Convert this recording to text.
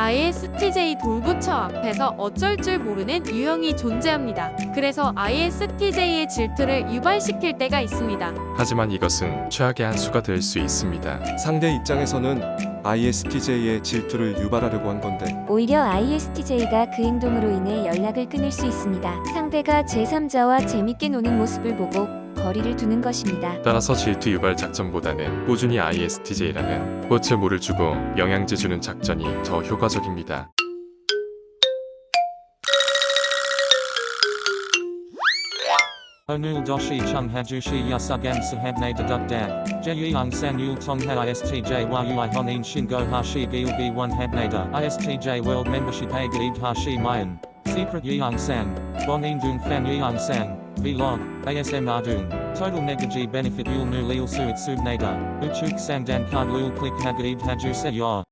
ISTJ 동부처 앞에서 어쩔 줄 모르는 유형이 존재합니다. 그래서 ISTJ의 질투를 유발시킬 때가 있습니다. 하지만 이것은 최악의 한 수가 될 수 있습니다. 상대 입장에서는 ISTJ의 질투를 유발하려고 한 건데 오히려 ISTJ가 그 행동으로 인해 연락을 끊을 수 있습니다. 상대가 제3자와 재밌게 노는 모습을 보고 거리를 두는 것입니다. 따라서 질투 유발 작전보다는 꾸준히 ISTJ라는 꽃을 물을 주고 영양제 주는 작전이 더 효과적입니다. Doshi chung hajushi yasugam sahabne deduk dag. Jeyung san yul tong ha istj yu honin shingo hashi gil b 1 habnada. ISTJ world membership a gaib hashi mayan. Secret yeung san. Bonin dung fan. Vlog. ASM ardung. Total negaji benefit yul nu lil suit subnada. Uchuk sang dan card lul click hagaib haju se.